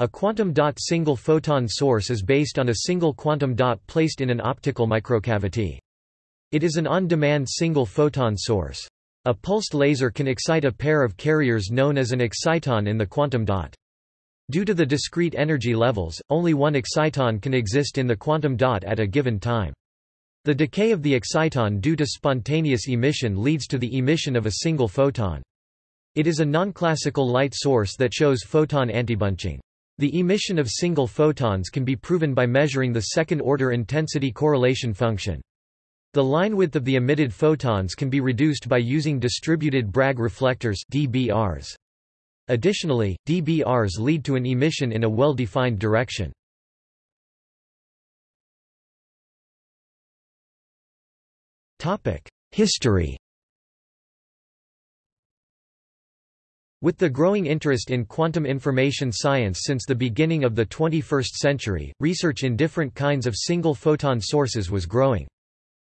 A quantum dot single photon source is based on a single quantum dot placed in an optical microcavity. It is an on-demand single photon source. A pulsed laser can excite a pair of carriers known as an exciton in the quantum dot. Due to the discrete energy levels, only one exciton can exist in the quantum dot at a given time. The decay of the exciton due to spontaneous emission leads to the emission of a single photon. It is a non-classical light source that shows photon antibunching. The emission of single photons can be proven by measuring the second-order intensity correlation function. The line width of the emitted photons can be reduced by using distributed Bragg reflectors DBRs. Additionally, DBRs lead to an emission in a well-defined direction. History With the growing interest in quantum information science since the beginning of the 21st century, research in different kinds of single-photon sources was growing.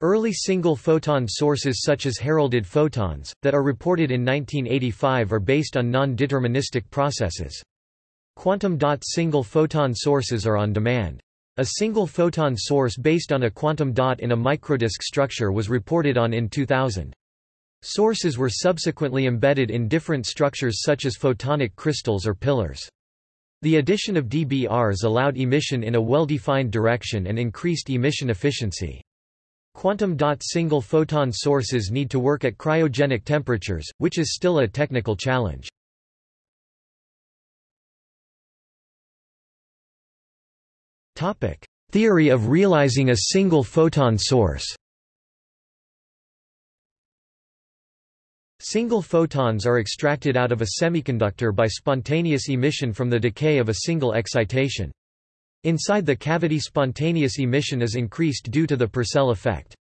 Early single-photon sources such as heralded photons, that are reported in 1985 are based on non-deterministic processes. Quantum dot single-photon sources are on demand. A single photon source based on a quantum dot in a microdisk structure was reported on in 2000. Sources were subsequently embedded in different structures such as photonic crystals or pillars. The addition of DBRs allowed emission in a well-defined direction and increased emission efficiency. Quantum dot single photon sources need to work at cryogenic temperatures, which is still a technical challenge. Theory of realizing a single photon source Single photons are extracted out of a semiconductor by spontaneous emission from the decay of a single excitation. Inside the cavity spontaneous emission is increased due to the Purcell effect.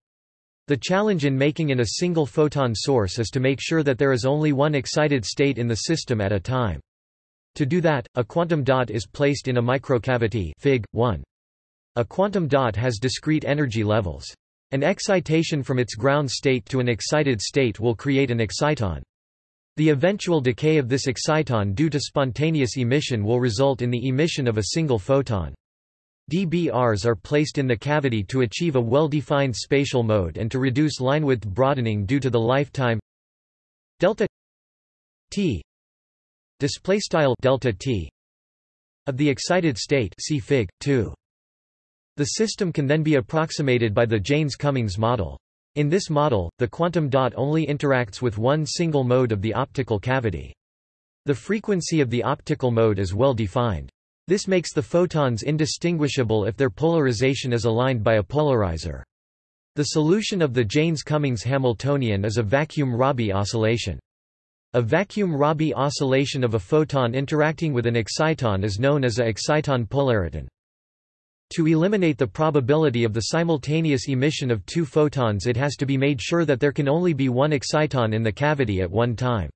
The challenge in making in a single photon source is to make sure that there is only one excited state in the system at a time. To do that, a quantum dot is placed in a microcavity Fig. 1. A quantum dot has discrete energy levels. An excitation from its ground state to an excited state will create an exciton. The eventual decay of this exciton due to spontaneous emission will result in the emission of a single photon. DBRs are placed in the cavity to achieve a well-defined spatial mode and to reduce linewidth broadening due to the lifetime delta t display style delta t of the excited state see fig 2 the system can then be approximated by the Jaynes-Cummings model. In this model, the quantum dot only interacts with one single mode of the optical cavity. The frequency of the optical mode is well defined. This makes the photons indistinguishable if their polarization is aligned by a polarizer. The solution of the Jaynes-Cummings Hamiltonian is a vacuum Rabi oscillation. A vacuum Rabi oscillation of a photon interacting with an exciton is known as a exciton polariton. To eliminate the probability of the simultaneous emission of two photons it has to be made sure that there can only be one exciton in the cavity at one time.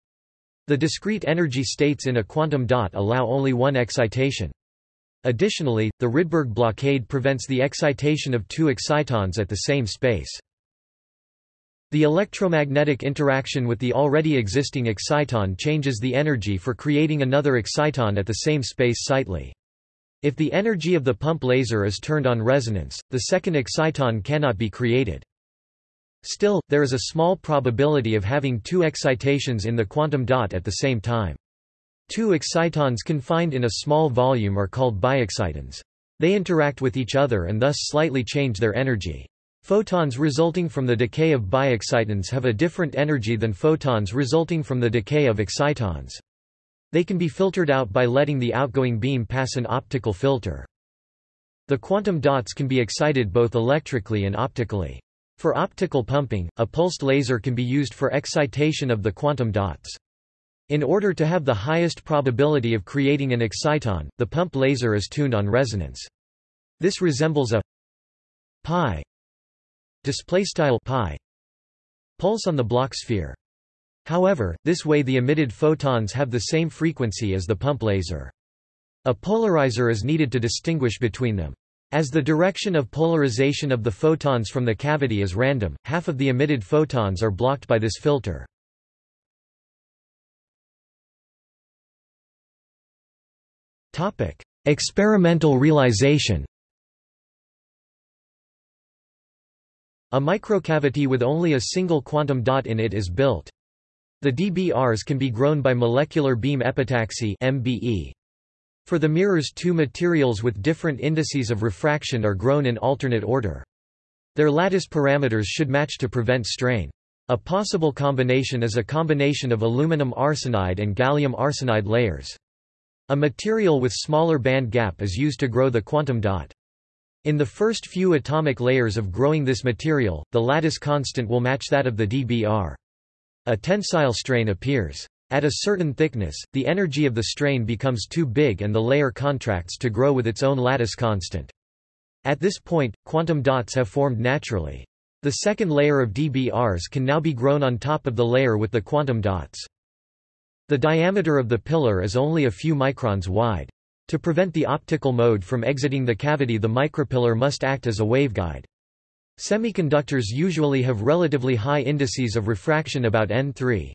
The discrete energy states in a quantum dot allow only one excitation. Additionally, the Rydberg blockade prevents the excitation of two excitons at the same space. The electromagnetic interaction with the already existing exciton changes the energy for creating another exciton at the same space slightly. If the energy of the pump laser is turned on resonance, the second exciton cannot be created. Still, there is a small probability of having two excitations in the quantum dot at the same time. Two excitons confined in a small volume are called biexcitons. They interact with each other and thus slightly change their energy. Photons resulting from the decay of biexcitons have a different energy than photons resulting from the decay of excitons. They can be filtered out by letting the outgoing beam pass an optical filter. The quantum dots can be excited both electrically and optically. For optical pumping, a pulsed laser can be used for excitation of the quantum dots. In order to have the highest probability of creating an exciton, the pump laser is tuned on resonance. This resembles a pi displaystyle pi pulse on the Bloch sphere. However, this way the emitted photons have the same frequency as the pump laser. A polarizer is needed to distinguish between them. As the direction of polarization of the photons from the cavity is random, half of the emitted photons are blocked by this filter. Experimental realization A microcavity with only a single quantum dot in it is built. The DBRs can be grown by molecular beam epitaxy MBE. For the mirrors two materials with different indices of refraction are grown in alternate order. Their lattice parameters should match to prevent strain. A possible combination is a combination of aluminum arsenide and gallium arsenide layers. A material with smaller band gap is used to grow the quantum dot. In the first few atomic layers of growing this material, the lattice constant will match that of the dBr. A tensile strain appears. At a certain thickness, the energy of the strain becomes too big and the layer contracts to grow with its own lattice constant. At this point, quantum dots have formed naturally. The second layer of dBrs can now be grown on top of the layer with the quantum dots. The diameter of the pillar is only a few microns wide. To prevent the optical mode from exiting the cavity the micropillar must act as a waveguide. Semiconductors usually have relatively high indices of refraction about N3.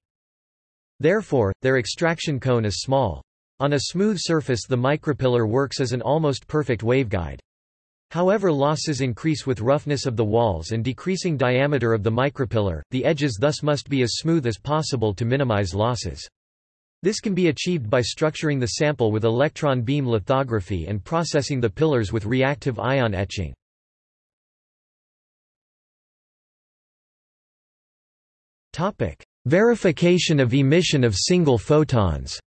Therefore, their extraction cone is small. On a smooth surface the micropillar works as an almost perfect waveguide. However losses increase with roughness of the walls and decreasing diameter of the micropillar, the edges thus must be as smooth as possible to minimize losses. This can be achieved by structuring the sample with electron beam lithography and processing the pillars with reactive ion etching. Topic: Verification of emission of single photons.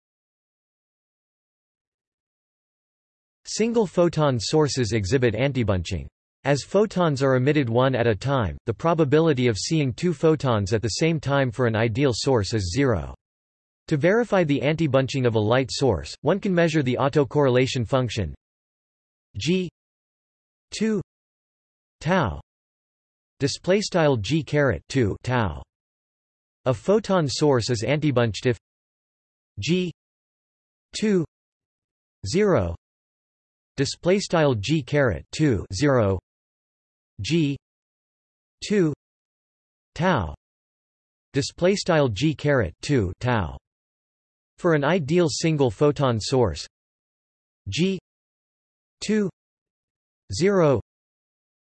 Single photon sources exhibit antibunching. As photons are emitted one at a time, the probability of seeing two photons at the same time for an ideal source is zero. To verify the antibunching of a light source, one can measure the autocorrelation function g 2 tau display style g caret 2 tau a photon source is antibunched if G 2 0 display style G caret 2 0 G 2 tau display style G caret 2 tau. For an ideal single photon source G 2 0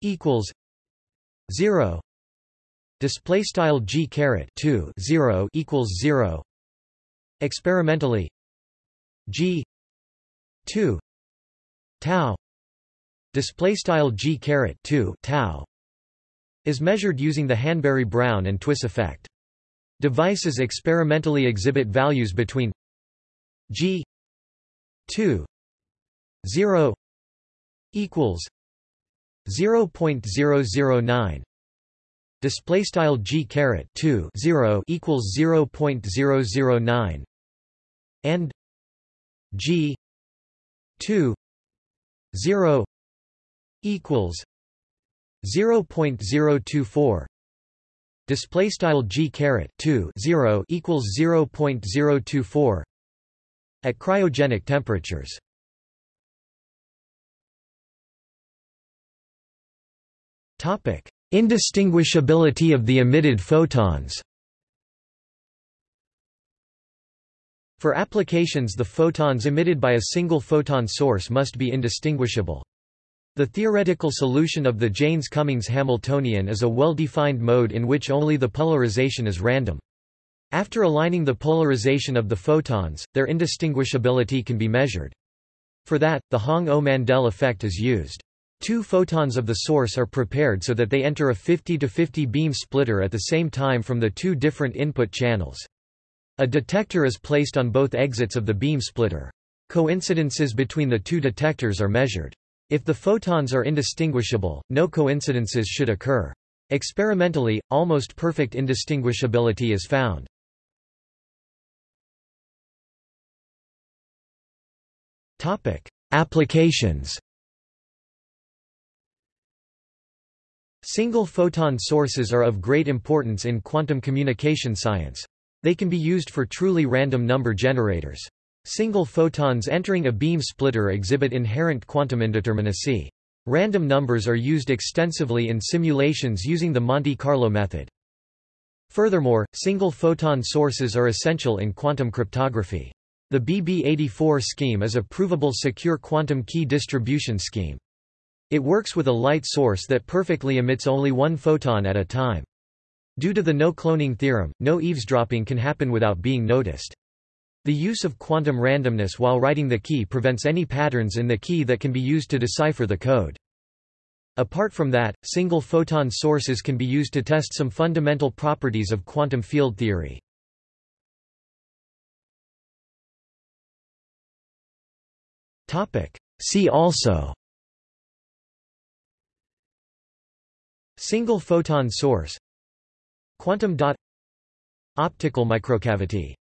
equals 0 display style g caret 2 0 equals 0 experimentally g 2 tau. Display style g caret 2 tau. Is measured using the Hanbury-Brown and Twiss effect. Devices experimentally exhibit values between g 2 0 equals 0.009 display style g caret 2 0 equals 0.009 and g 2 0 equals 0.024 display style g caret 2 0 equals 0.024 at cryogenic temperatures. Topic Indistinguishability of the emitted photons For applications the photons emitted by a single photon source must be indistinguishable. The theoretical solution of the Jaynes-Cummings Hamiltonian is a well-defined mode in which only the polarization is random. After aligning the polarization of the photons, their indistinguishability can be measured. For that, the Hong-Ou-Mandel effect is used. Two photons of the source are prepared so that they enter a 50-50 beam splitter at the same time from the two different input channels. A detector is placed on both exits of the beam splitter. Coincidences between the two detectors are measured. If the photons are indistinguishable, no coincidences should occur. Experimentally, almost perfect indistinguishability is found. Applications Single photon sources are of great importance in quantum communication science. They can be used for truly random number generators. Single photons entering a beam splitter exhibit inherent quantum indeterminacy. Random numbers are used extensively in simulations using the Monte Carlo method. Furthermore, single photon sources are essential in quantum cryptography. The BB84 scheme is a provable secure quantum key distribution scheme. It works with a light source that perfectly emits only one photon at a time. Due to the no-cloning theorem, no eavesdropping can happen without being noticed. The use of quantum randomness while writing the key prevents any patterns in the key that can be used to decipher the code. Apart from that, single photon sources can be used to test some fundamental properties of quantum field theory. See also Single photon source Quantum dot Optical microcavity